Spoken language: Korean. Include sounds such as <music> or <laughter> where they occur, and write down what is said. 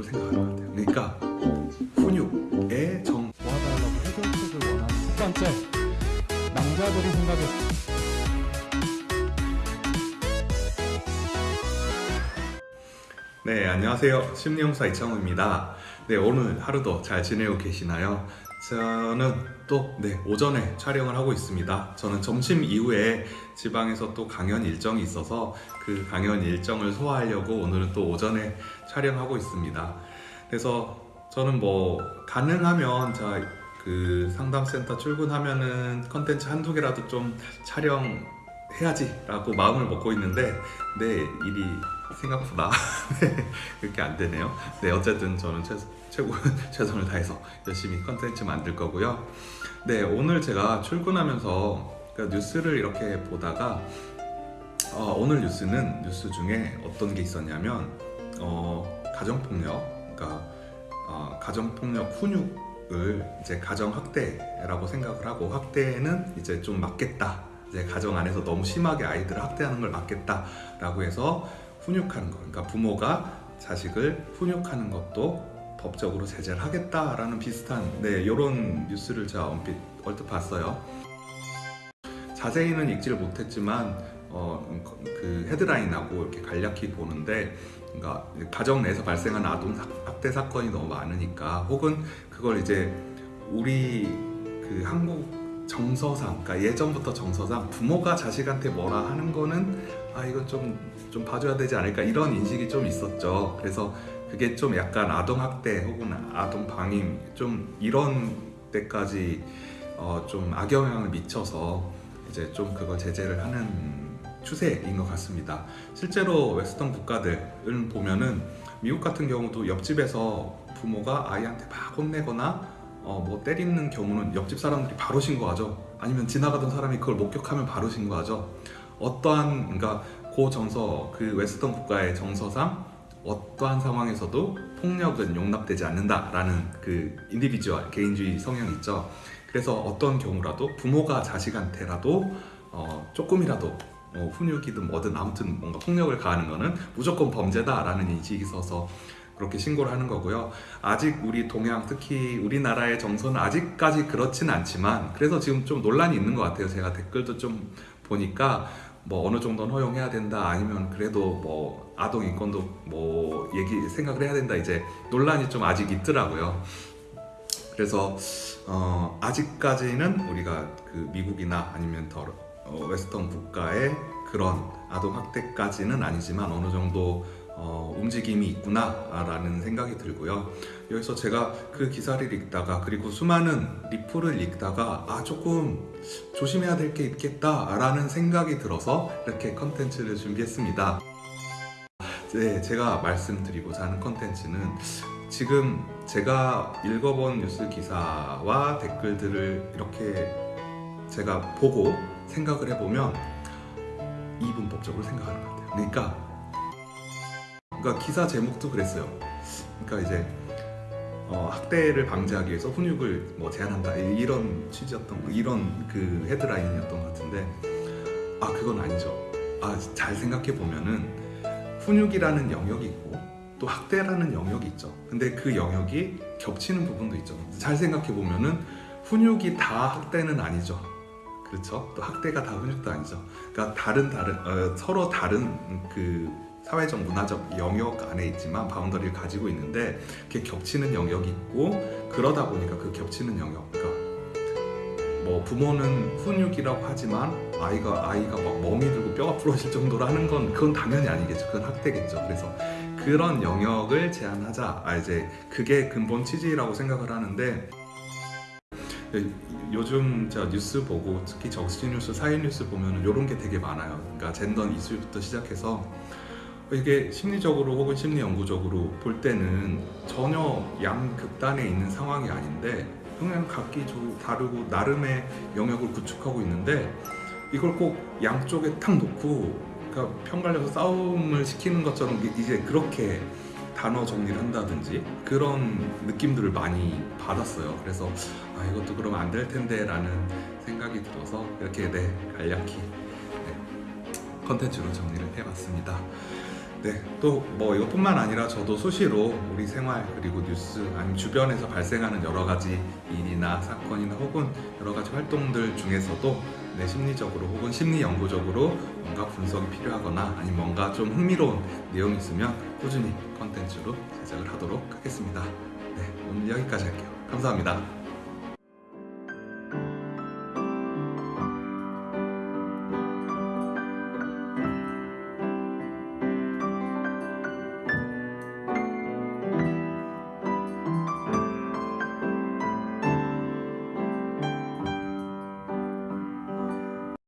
법적으로 생각하는 것 같아요. 그러니까 훈육의 정 도와달라고 해결책을 원하는 첫 번째 남자들이 생각해 네, 안녕하세요. 심리용사 이창호입니다. 네, 오늘 하루도 잘 지내고 계시나요? 저는 또, 네, 오전에 촬영을 하고 있습니다. 저는 점심 이후에 지방에서 또 강연 일정이 있어서 그 강연 일정을 소화하려고 오늘은 또 오전에 촬영하고 있습니다. 그래서 저는 뭐, 가능하면 자, 그 상담센터 출근하면은 컨텐츠 한두 개라도 좀 촬영 해야지 라고 마음을 먹고 있는데, 네, 일이 생각보다 <laughs> 네, 그렇게 안 되네요. 네, 어쨌든 저는 최, 최고 <laughs> 최선을 다해서 열심히 컨텐츠 만들 거고요. 네, 오늘 제가 출근하면서 그러니까 뉴스를 이렇게 보다가 어, 오늘 뉴스는 뉴스 중에 어떤 게 있었냐면 어, 가정폭력, 그러니까 어, 가정폭력 훈육을 이제 가정학대라고 생각을 하고 학대는 이제 좀 막겠다. 이제 가정 안에서 너무 심하게 아이들을 학대하는 걸 막겠다라고 해서 훈육하는 거, 그러니까 부모가 자식을 훈육하는 것도 법적으로 제재를 하겠다라는 비슷한 네 이런 뉴스를 제가 얼핏 얼핏 봤어요. 자세히는 읽지를 못했지만 어, 그 헤드라인하고 이렇게 간략히 보는데 그러니까 가정 내에서 발생하는 아동 학대 사건이 너무 많으니까 혹은 그걸 이제 우리 그 한국 정서상, 그러니까 예전부터 정서상 부모가 자식한테 뭐라 하는 거는 아 이건 좀, 좀 봐줘야 되지 않을까 이런 인식이 좀 있었죠. 그래서 그게 좀 약간 아동학대 혹은 아동방임 좀 이런 때까지 어, 좀 악영향을 미쳐서 이제 좀 그걸 제재를 하는 추세인 것 같습니다. 실제로 western 국가들을 보면은 미국 같은 경우도 옆집에서 부모가 아이한테 막 혼내거나 어, 뭐 때리는 경우는 옆집 사람들이 바로 신고하죠. 아니면 지나가던 사람이 그걸 목격하면 바로 신고하죠. 어떠한 그러니까 그 정서 그 western 국가의 정서상 어떠한 상황에서도 폭력은 용납되지 않는다라는 그 individual 개인주의 성향이 있죠. 그래서 어떤 경우라도 부모가 자식한테라도 어, 조금이라도 뭐 훈육이든 뭐든 아무튼 뭔가 폭력을 가하는 거는 무조건 범죄다라는 인식이 있어서 그렇게 신고를 하는 거고요. 아직 우리 동양 특히 우리나라의 정서는 아직까지 그렇진 않지만 그래서 지금 좀 논란이 있는 것 같아요. 제가 댓글도 좀 보니까 뭐 어느 정도는 허용해야 된다 아니면 그래도 뭐 아동 인권도 뭐 얘기 생각을 해야 된다 이제 논란이 좀 아직 있더라고요. 그래서 어 아직까지는 우리가 그 미국이나 아니면 더 어, western 국가의 그런 아동 학대까지는 아니지만 어느 정도 어, 움직임이 있구나라는 생각이 들고요. 여기서 제가 그 기사를 읽다가 그리고 수많은 리플을 읽다가 아 조금 조심해야 될 게 있겠다라는 생각이 들어서 이렇게 컨텐츠를 준비했습니다. 네, 제가 말씀드리고자 하는 컨텐츠는 지금 제가 읽어본 뉴스 기사와 댓글들을 이렇게 제가 보고 생각을 해보면 이분법적으로 생각하는 것 같아요. 그러니까 그러니까 기사 제목도 그랬어요. 그러니까 이제 어, 학대를 방지하기 위해서 훈육을 뭐 제한한다 이런 취지였던 이런 그 헤드라인이었던 것 같은데 아 그건 아니죠. 아 잘 생각해 보면은 훈육이라는 영역이 있고 또 학대라는 영역이 있죠. 근데 그 영역이 겹치는 부분도 있죠. 잘 생각해 보면은 훈육이 다 학대는 아니죠. 그렇죠? 또 학대가 다 훈육도 아니죠. 그러니까 다른 다른 어, 서로 다른 그 사회적 문화적 영역 안에 있지만 바운더리를 가지고 있는데 그게 겹치는 영역이 있고 그러다 보니까 그 겹치는 영역 그러니까 뭐 부모는 훈육이라고 하지만 아이가 아이가 막 멍이 들고 뼈가 부러질 정도로 하는 건 그건 당연히 아니겠죠. 그건 학대겠죠. 그래서 그런 영역을 제한하자. 아 이제 그게 근본 취지라고 생각을 하는데 요즘 제가 뉴스 보고 특히 정치 뉴스, 사회 뉴스 보면 이런 게 되게 많아요. 그러니까 젠더 이슈부터 시작해서 이게 심리적으로 혹은 심리 연구적으로 볼 때는 전혀 양극단에 있는 상황이 아닌데 그냥 각기 다르고 나름의 영역을 구축하고 있는데 이걸 꼭 양쪽에 탁 놓고 그러니까 편 갈려서 싸움을 시키는 것처럼 이제 그렇게 단어 정리를 한다든지 그런 느낌들을 많이 받았어요. 그래서 아 이것도 그러면 안 될 텐데 라는 생각이 들어서 이렇게 네 간략히 네, 컨텐츠로 정리를 해봤습니다. 네, 또 뭐 이것뿐만 아니라 저도 수시로 우리 생활 그리고 뉴스 아니면 주변에서 발생하는 여러 가지 일이나 사건이나 혹은 여러 가지 활동들 중에서도 네, 심리적으로 혹은 심리 연구적으로 뭔가 분석이 필요하거나 아니면 뭔가 좀 흥미로운 내용이 있으면 꾸준히 컨텐츠로 제작을 하도록 하겠습니다. 네, 오늘 여기까지 할게요. 감사합니다.